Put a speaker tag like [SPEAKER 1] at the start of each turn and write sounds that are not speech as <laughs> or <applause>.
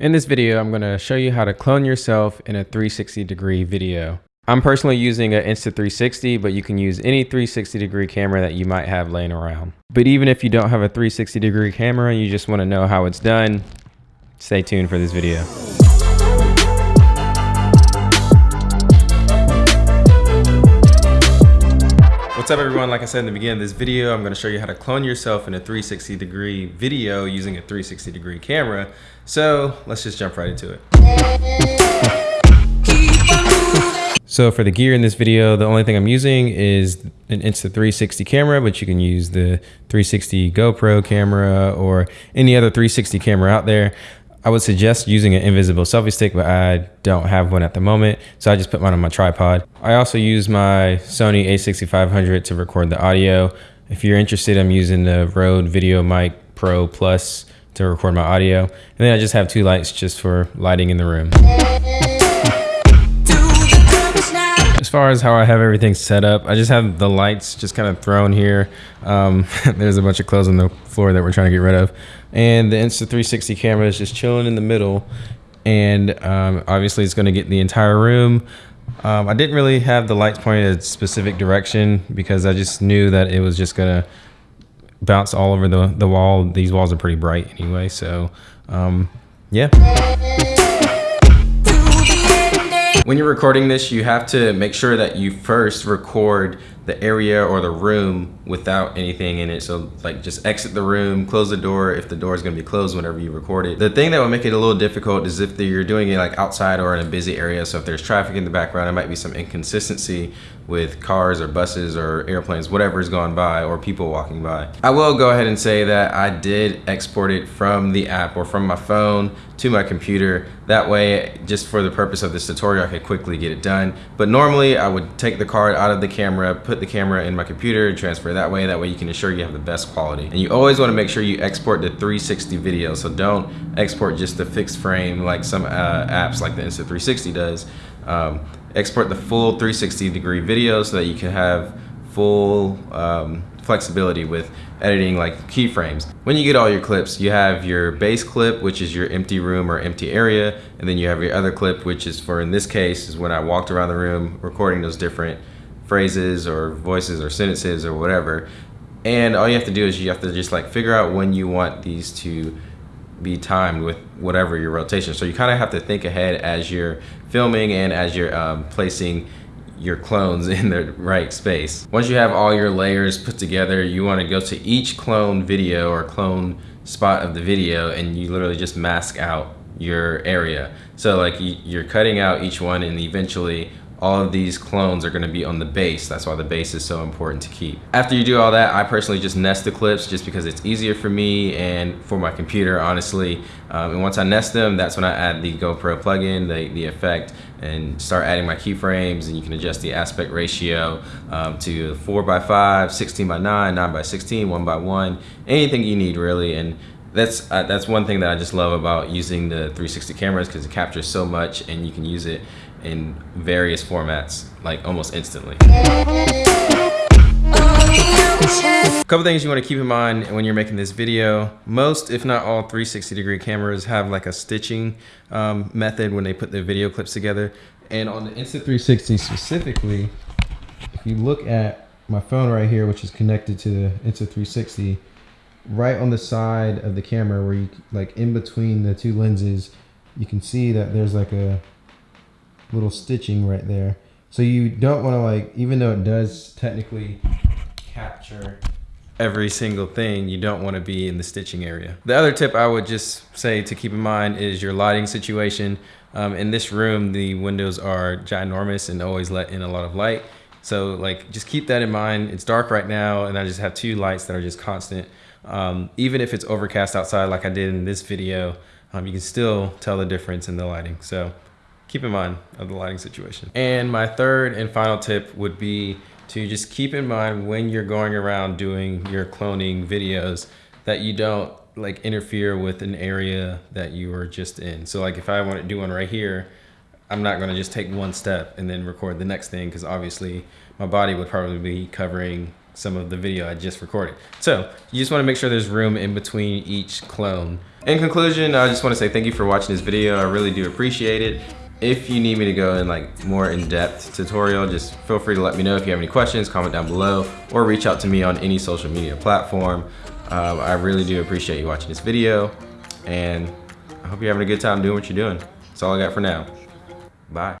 [SPEAKER 1] In this video, I'm going to show you how to clone yourself in a 360 degree video. I'm personally using an Insta360, but you can use any 360 degree camera that you might have laying around. But even if you don't have a 360 degree camera and you just want to know how it's done, stay tuned for this video. What's up everyone? Like I said in the beginning of this video, I'm gonna show you how to clone yourself in a 360 degree video using a 360 degree camera. So let's just jump right into it. So for the gear in this video, the only thing I'm using is an Insta360 camera, but you can use the 360 GoPro camera or any other 360 camera out there. I would suggest using an invisible selfie stick, but I don't have one at the moment. So I just put mine on my tripod. I also use my Sony a6500 to record the audio. If you're interested, I'm using the Rode VideoMic Pro Plus to record my audio. And then I just have two lights just for lighting in the room. As far as how I have everything set up, I just have the lights just kind of thrown here. Um, <laughs> there's a bunch of clothes on the floor that we're trying to get rid of and the Insta360 camera is just chilling in the middle and um, obviously it's going to get the entire room. Um, I didn't really have the lights pointed a specific direction because I just knew that it was just going to bounce all over the, the wall. These walls are pretty bright anyway, so um, yeah. When you're recording this, you have to make sure that you first record the area or the room without anything in it. So like just exit the room, close the door if the door is gonna be closed whenever you record it. The thing that would make it a little difficult is if you're doing it like outside or in a busy area. So if there's traffic in the background, it might be some inconsistency with cars or buses or airplanes, whatever is going by or people walking by. I will go ahead and say that I did export it from the app or from my phone to my computer. That way, just for the purpose of this tutorial, I could quickly get it done. But normally I would take the card out of the camera, put the camera in my computer and transfer that way. That way you can ensure you have the best quality. And you always wanna make sure you export the 360 video. So don't export just the fixed frame like some uh, apps like the Insta360 does. Um, export the full 360 degree video so that you can have full um, flexibility with editing like keyframes. When you get all your clips, you have your base clip, which is your empty room or empty area, and then you have your other clip, which is for, in this case, is when I walked around the room recording those different phrases or voices or sentences or whatever. And all you have to do is you have to just like figure out when you want these to be timed with whatever your rotation. So you kind of have to think ahead as you're filming and as you're um, placing your clones <laughs> in the right space. Once you have all your layers put together, you want to go to each clone video or clone spot of the video and you literally just mask out your area. So like you're cutting out each one and eventually all of these clones are gonna be on the base. That's why the base is so important to keep. After you do all that, I personally just nest the clips just because it's easier for me and for my computer, honestly. Um, and once I nest them, that's when I add the GoPro plugin, the, the effect, and start adding my keyframes and you can adjust the aspect ratio um, to 4 by 5 16 by 9 9 by 16 1 by 1 anything you need really and that's uh, that's one thing that I just love about using the 360 cameras because it captures so much and you can use it in various formats like almost instantly. A couple things you want to keep in mind when you're making this video. Most, if not all 360 degree cameras have like a stitching um, method when they put their video clips together. And on the Insta360 specifically, if you look at my phone right here, which is connected to the Insta360, right on the side of the camera where you like in between the two lenses, you can see that there's like a little stitching right there. So you don't want to like, even though it does technically capture every single thing, you don't want to be in the stitching area. The other tip I would just say to keep in mind is your lighting situation. Um, in this room, the windows are ginormous and always let in a lot of light. So like, just keep that in mind. It's dark right now and I just have two lights that are just constant. Um, even if it's overcast outside like I did in this video, um, you can still tell the difference in the lighting. So keep in mind of the lighting situation. And my third and final tip would be to just keep in mind when you're going around doing your cloning videos that you don't like interfere with an area that you are just in. So like if I want to do one right here, I'm not going to just take one step and then record the next thing because obviously my body would probably be covering some of the video I just recorded. So you just wanna make sure there's room in between each clone. In conclusion, I just wanna say thank you for watching this video. I really do appreciate it. If you need me to go in like more in-depth tutorial, just feel free to let me know if you have any questions, comment down below, or reach out to me on any social media platform. Um, I really do appreciate you watching this video, and I hope you're having a good time doing what you're doing. That's all I got for now. Bye.